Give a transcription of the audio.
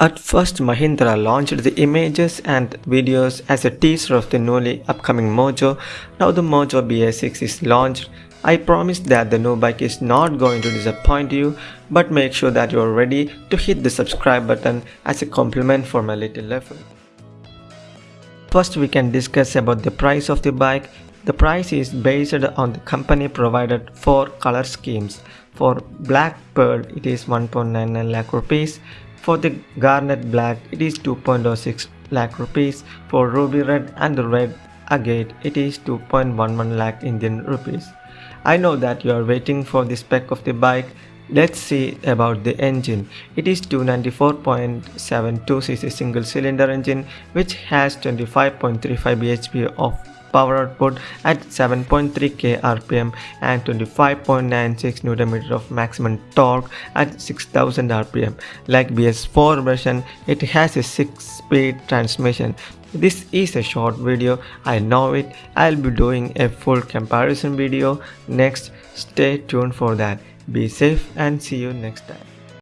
At first Mahindra launched the images and videos as a teaser of the newly upcoming Mojo. Now the Mojo BS6 is launched. I promise that the new bike is not going to disappoint you but make sure that you are ready to hit the subscribe button as a compliment for my little effort. First we can discuss about the price of the bike. The price is based on the company provided four color schemes. For black pearl it is 1.99 lakh rupees. For the garnet black it is 2.06 lakh rupees. For ruby red and red agate it is 2.11 lakh Indian rupees. I know that you are waiting for the spec of the bike Let's see about the engine. It is 294.72cc single cylinder engine which has 25.35 bhp of power output at 7.3k rpm and 25.96 Nm of maximum torque at 6000 rpm. Like BS4 version, it has a 6-speed transmission. This is a short video, I know it. I'll be doing a full comparison video next. Stay tuned for that. Be safe and see you next time.